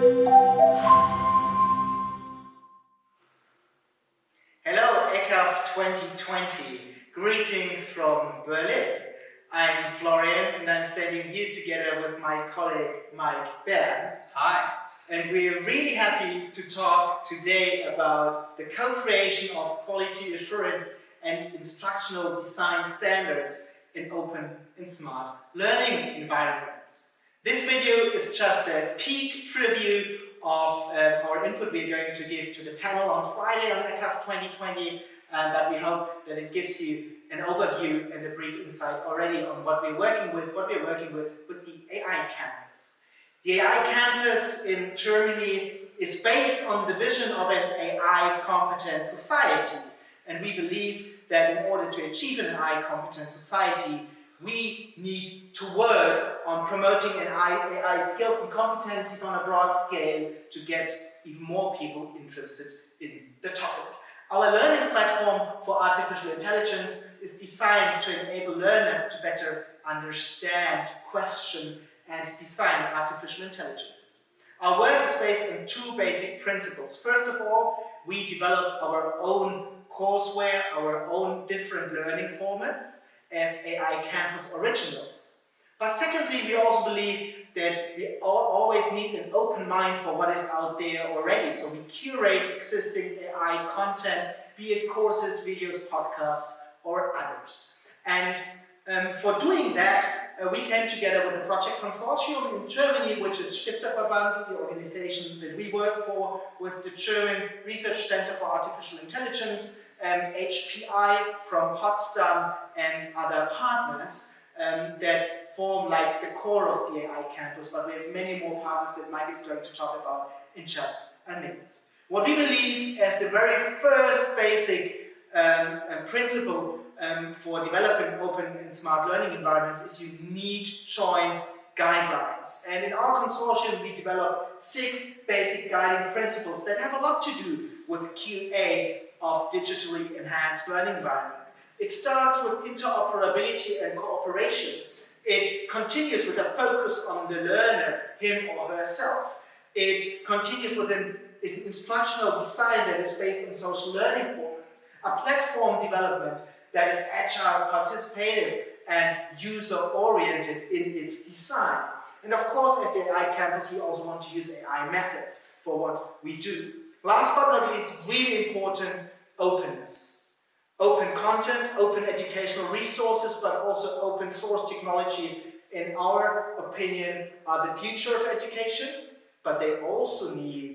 Hello, EQAF 2020. Greetings from Berlin. I'm Florian and I'm standing here together with my colleague Mike Bernd. Hi. And we're really happy to talk today about the co-creation of quality assurance and instructional design standards in open and smart learning environments. This video is just a peek preview of uh, our input we're going to give to the panel on Friday on EQAF 2020, uh, but we hope that it gives you an overview and a brief insight already on what we're working with, what we're working with with the AI campus. The AI campus in Germany is based on the vision of an AI competent society, and we believe that in order to achieve an AI competent society, we need to work on promoting AI, AI skills and competencies on a broad scale to get even more people interested in the topic. Our learning platform for artificial intelligence is designed to enable learners to better understand, question and design artificial intelligence. Our work is based on two basic principles. First of all, we develop our own courseware, our own different learning formats as AI Campus Originals. But secondly, we also believe that we always need an open mind for what is out there already. So we curate existing AI content, be it courses, videos, podcasts, or others. And um, for doing that, uh, we came together with a project consortium in Germany, which is Stifterverband, the organization that we work for, with the German Research Center for Artificial Intelligence, um, HPI from Potsdam, and other partners um, that form like the core of the AI campus, but we have many more partners that Mike is going to talk about in just a minute. What we believe as the very first basic um, uh, principle um, for developing open and smart learning environments is you need joint guidelines. And in our consortium, we developed six basic guiding principles that have a lot to do with QA of digitally enhanced learning environments. It starts with interoperability and cooperation. It continues with a focus on the learner, him or herself. It continues with an instructional design that is based on social learning formats, a platform development that is agile, participative, and user-oriented in its design. And of course, as the AI campus, we also want to use AI methods for what we do. Last but not least, really important, openness. Open content, open educational resources, but also open source technologies, in our opinion, are the future of education, but they also need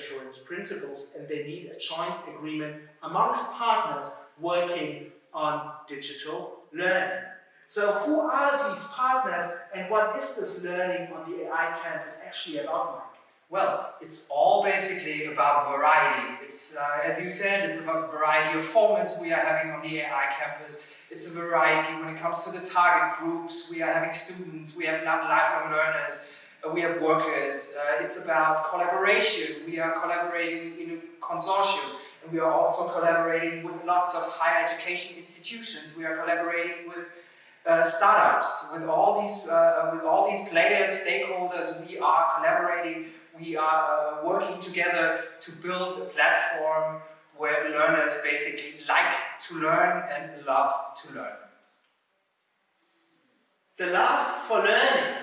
assurance principles and they need a joint agreement amongst partners working on digital learning. So who are these partners and what is this learning on the AI campus actually about? Well, it's all basically about variety. It's, uh, as you said, it's about variety of formats we are having on the AI campus. It's a variety when it comes to the target groups. We are having students, we have lifelong learners, we have workers. Uh, it's about collaboration. We are collaborating in a consortium. And we are also collaborating with lots of higher education institutions. We are collaborating with uh, startups, with all these uh, with all these players, stakeholders. We are collaborating we are uh, working together to build a platform where learners basically like to learn and love to learn. The love for learning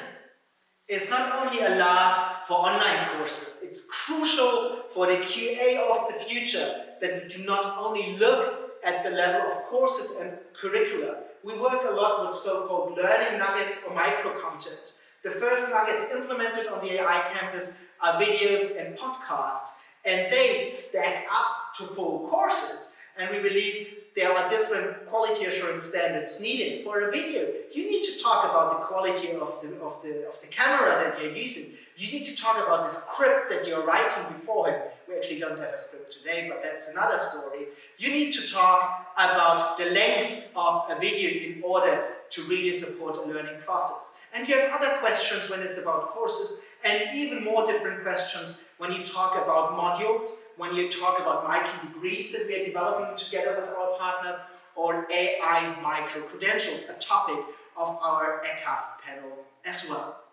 is not only a love for online courses, it's crucial for the QA of the future that we do not only look at the level of courses and curricula. We work a lot with so-called learning nuggets or micro-content. The first nuggets implemented on the AI campus are videos and podcasts, and they stack up to full courses. And we believe there are different quality assurance standards needed. For a video, you need to talk about the quality of the, of the, of the camera that you're using. You need to talk about the script that you're writing beforehand. We actually don't have a script today, but that's another story. You need to talk about the length of a video in order to really support a learning process. And you have other questions when it's about courses, and even more different questions when you talk about modules, when you talk about micro-degrees that we are developing together with our partners, or AI micro-credentials, a topic of our EQAF panel as well.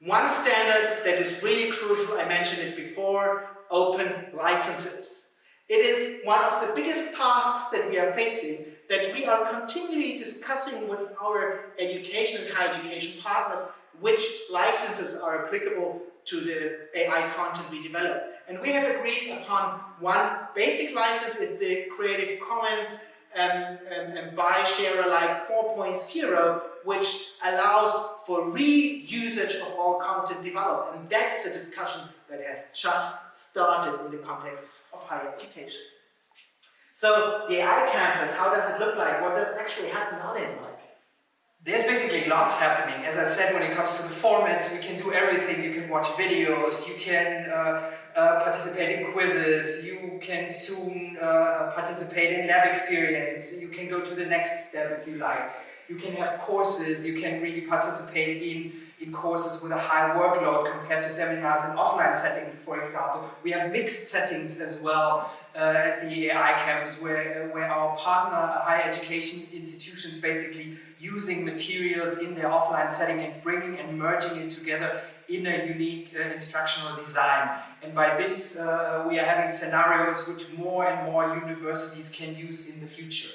One standard that is really crucial, I mentioned it before, open licenses. It is one of the biggest tasks that we are facing that we are continually discussing with our education and higher education partners which licenses are applicable to the AI content we develop. And we have agreed upon one basic license, it's the Creative Commons um, um, um, by share alike 4.0, which allows for re-usage of all content developed. And that is a discussion that has just started in the context of higher education. So the AI campus, how does it look like? What does actually happen on it like? There's basically lots happening. As I said, when it comes to the formats, we can do everything. You can watch videos, you can uh, uh, participate in quizzes, you can soon uh, participate in lab experience, you can go to the next step if you like. You can have courses, you can really participate in, in courses with a high workload compared to seminars in offline settings, for example. We have mixed settings as well at the AI campus where, where our partner higher education institutions basically using materials in their offline setting and bringing and merging it together in a unique uh, instructional design. And by this, uh, we are having scenarios which more and more universities can use in the future.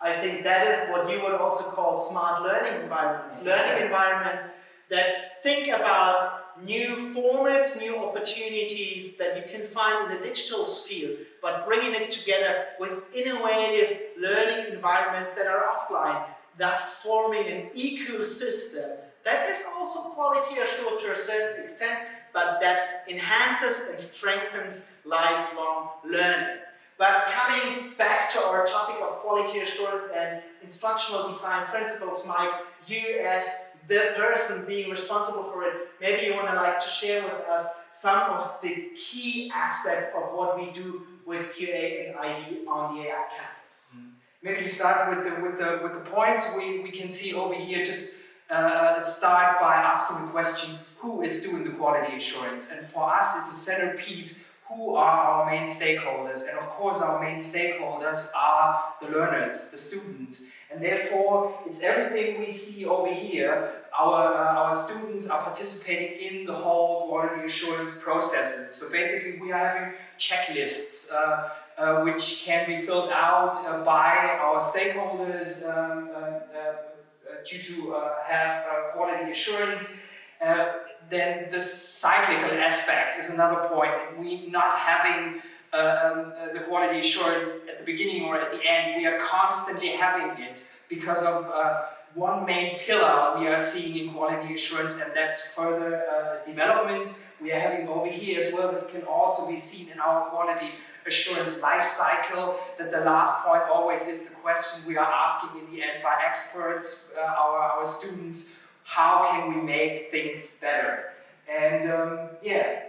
I think that is what you would also call smart learning environments. Learning environments that think about new formats, new opportunities that you can find in the digital sphere, but bringing it together with innovative learning environments that are offline, thus forming an ecosystem that is also quality assured to a certain extent, but that enhances and strengthens lifelong learning. But coming back to our topic of quality assurance and instructional design principles, Mike, you as the person being responsible for it, maybe you want to like to share with us some of the key aspects of what we do with QA and ID on the AI campus. Mm. Maybe to start with the, with the, with the points we, we can see over here, just uh, start by asking the question, who is doing the quality assurance? And for us, it's a centerpiece who are our main stakeholders. And of course, our main stakeholders are the learners, the students. And therefore, it's everything we see over here. Our, uh, our students are participating in the whole quality assurance processes. So basically, we are having checklists uh, uh, which can be filled out uh, by our stakeholders um, uh, uh, due to have quality assurance. Then the cyclical aspect is another point. We not having um, uh, the quality assurance at the beginning or at the end, we are constantly having it because of uh, one main pillar we are seeing in quality assurance and that's further uh, development. We are having over here as well, this can also be seen in our quality assurance life cycle, that the last point always is the question we are asking in the end by experts, uh, our, our students, how can we make things better? And um, yeah.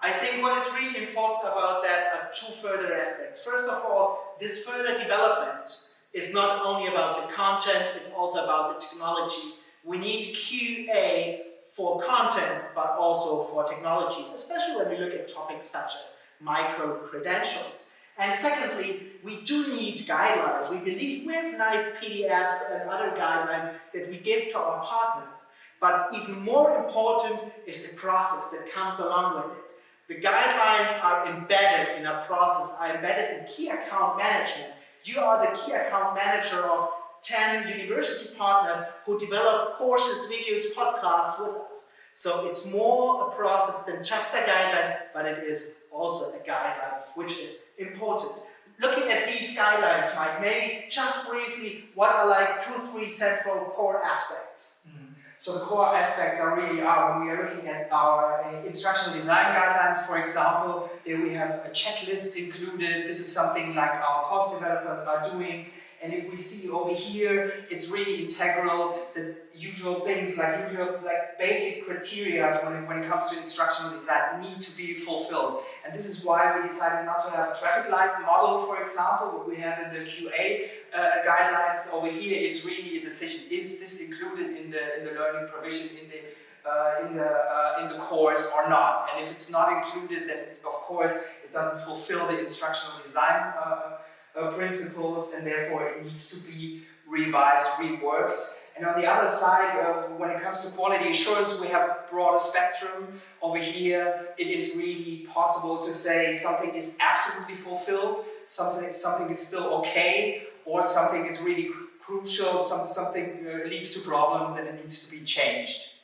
I think what is really important about that are two further aspects. First of all, this further development is not only about the content, it's also about the technologies. We need QA for content, but also for technologies, especially when we look at topics such as micro-credentials. And secondly, we do need guidelines. We believe we have nice PDFs and other guidelines that we give to our partners. But even more important is the process that comes along with it. The guidelines are embedded in a process, are embedded in key account management. You are the key account manager of 10 university partners who develop courses, videos, podcasts with us. So it's more a process than just a guideline, but it is also a guideline, which is important. Looking at these guidelines, Mike, maybe just briefly, what are like two, three central core aspects? Mm -hmm. So the core aspects are really are when we are looking at our uh, instructional design guidelines, for example, we have a checklist included. This is something like our course developers are doing. And if we see over here, it's really integral, the usual things like usual, like basic criteria when it, when it comes to instructional design need to be fulfilled. And this is why we decided not to have a traffic light model, for example, what we have in the QA uh, guidelines over here. It's really a decision. Is this included in the, in the learning provision, in the uh, in the uh, in the course or not. And if it's not included, then of course it doesn't fulfill the instructional design uh, uh, principles and therefore it needs to be revised, reworked. And on the other side, uh, when it comes to quality assurance, we have a broader spectrum. Over here, it is really possible to say something is absolutely fulfilled, something, something is still okay, or something is really cr crucial, some, something uh, leads to problems and it needs to be changed.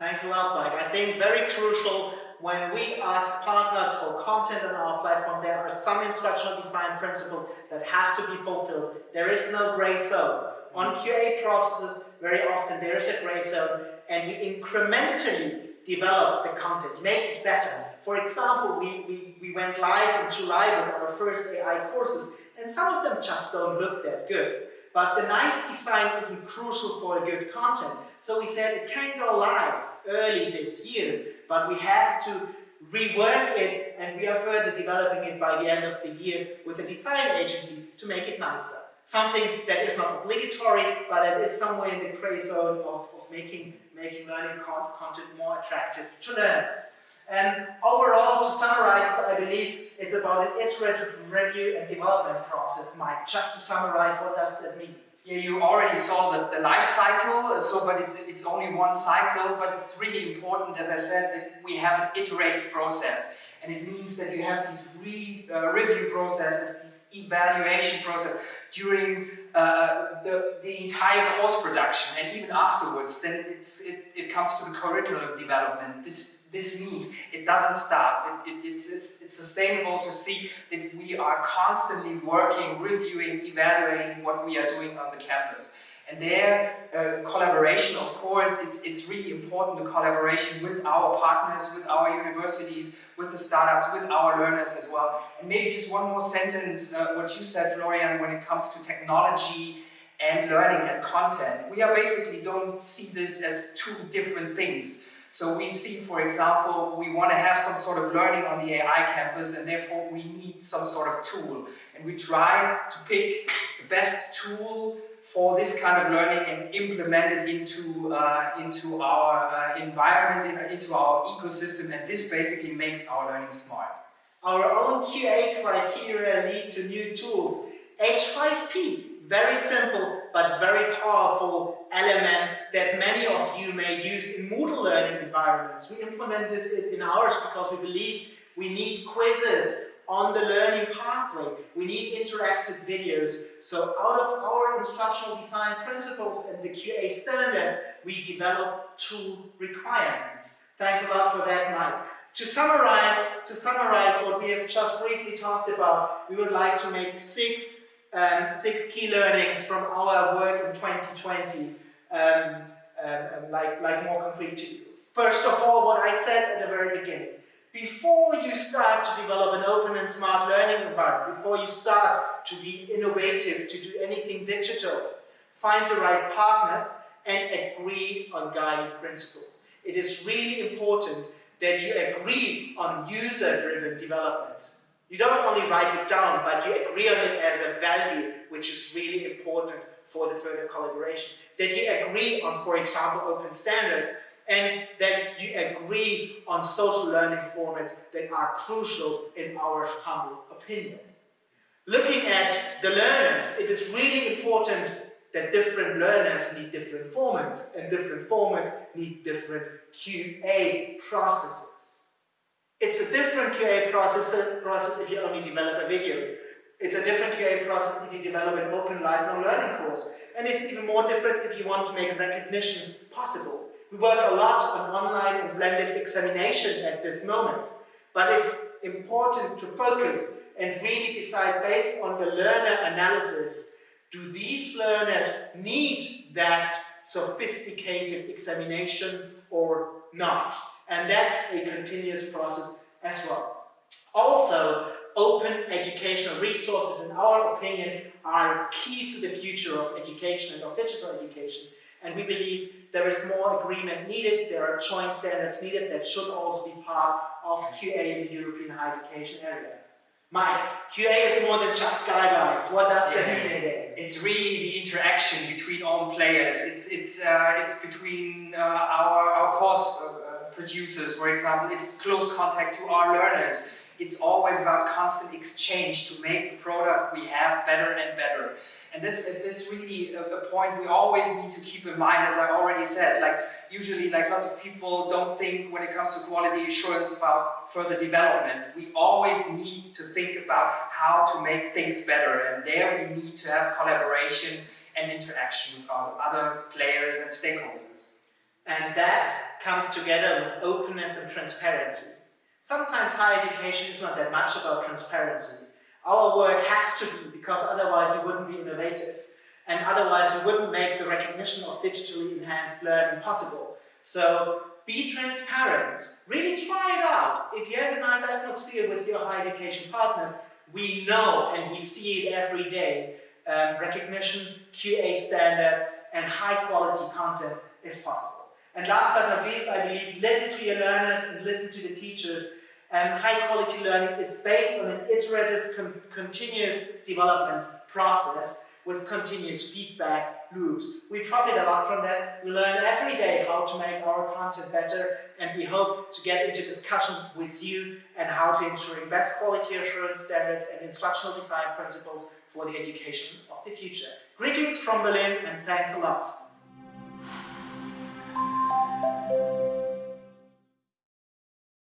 Thanks a lot, Mike. I think very crucial when we ask partners for content on our platform, there are some instructional design principles that have to be fulfilled. There is no gray zone. On mm-hmm. QA processes, very often there is a gray zone and we incrementally develop the content, make it better. For example, we, we, we went live in July with our first AI courses and some of them just don't look that good. But the nice design isn't crucial for a good content. So we said it can go live early this year, but we have to rework it and we are further developing it by the end of the year with a design agency to make it nicer. Something that is not obligatory, but that is somewhere in the gray zone of, of making, making learning content more attractive to learners. And overall, to summarize, I believe it's about an iterative review and development process, Mike. Just to summarize, what does that mean? Yeah, you already saw the, the life cycle, so but it's, it's only one cycle, but it's really important, as I said, that we have an iterative process. And it means that you have these re, uh, review processes, this evaluation process during uh, the, the entire course production and even afterwards, then it's, it, it comes to the curriculum development. This this means it doesn't stop. It, it, it's, it's, it's sustainable to see that we are constantly working, reviewing, evaluating what we are doing on the campus. And there, uh, collaboration, of course, it's, it's really important, the collaboration with our partners, with our universities, with the startups, with our learners as well. And maybe just one more sentence, uh, what you said, Florian, when it comes to technology and learning and content. We are basically don't see this as two different things. So we see, for example, we want to have some sort of learning on the AI campus and therefore we need some sort of tool. And we try to pick the best tool for this kind of learning and implement it into, uh, into our uh, environment, into our ecosystem, and this basically makes our learning smart. Our own QA criteria lead to new tools. H5P very simple but very powerful element that many of you may use in Moodle learning environments. We implemented it in ours because we believe we need quizzes on the learning pathway. We need interactive videos. So out of our instructional design principles and the QA standards, we develop two requirements. Thanks a lot for that, Mike. To summarize, to summarize what we have just briefly talked about, we would like to make six um, six key learnings from our work in 2020, um, um, um, like, like more concrete to you. First of all, what I said at the very beginning, before you start to develop an open and smart learning environment, before you start to be innovative, to do anything digital, find the right partners and agree on guiding principles. It is really important that you agree on user-driven development. You don't only write it down, but you agree on it as a value, which is really important for the further collaboration. That you agree on, for example, open standards, and that you agree on social learning formats that are crucial in our humble opinion. Looking at the learners, it is really important that different learners need different formats, and different formats need different QA processes. It's a different QA process, process if you only develop a video. It's a different QA process if you develop an open lifelong learning course. And it's even more different if you want to make recognition possible. We work a lot on online and blended examination at this moment. But it's important to focus and really decide based on the learner analysis, do these learners need that sophisticated examination or not? And that's a continuous process as well. Also, open educational resources, in our opinion, are key to the future of education and of digital education. And we believe there is more agreement needed, there are joint standards needed that should also be part of QA in the European higher education area. Mike, QA is more than just guidelines. What does yeah. that mean again? It's really the interaction between all players. It's it's uh, it's between uh, our our course uh, producers, for example, it's close contact to our learners. It's always about constant exchange to make the product we have better and better. And that's, that's really a, a point we always need to keep in mind, as I already said. Like usually, like lots of people don't think when it comes to quality assurance about further development. We always need to think about how to make things better, and there we need to have collaboration and interaction with other players and stakeholders. And that comes together with openness and transparency. Sometimes higher education is not that much about transparency. Our work has to be, because otherwise we wouldn't be innovative. And otherwise we wouldn't make the recognition of digitally enhanced learning possible. So be transparent. Really try it out. If you have a nice atmosphere with your higher education partners, we know and we see it every day. Um, recognition, QA standards, and high quality content is possible. And last but not least, I believe, listen to your learners and listen to the teachers. And high quality learning is based on an iterative, con continuous development process with continuous feedback loops. We profit a lot from that. We learn every day how to make our content better and we hope to get into discussion with you and how to ensuring best quality assurance standards and instructional design principles for the education of the future. Greetings from Berlin and thanks a lot. Thank you.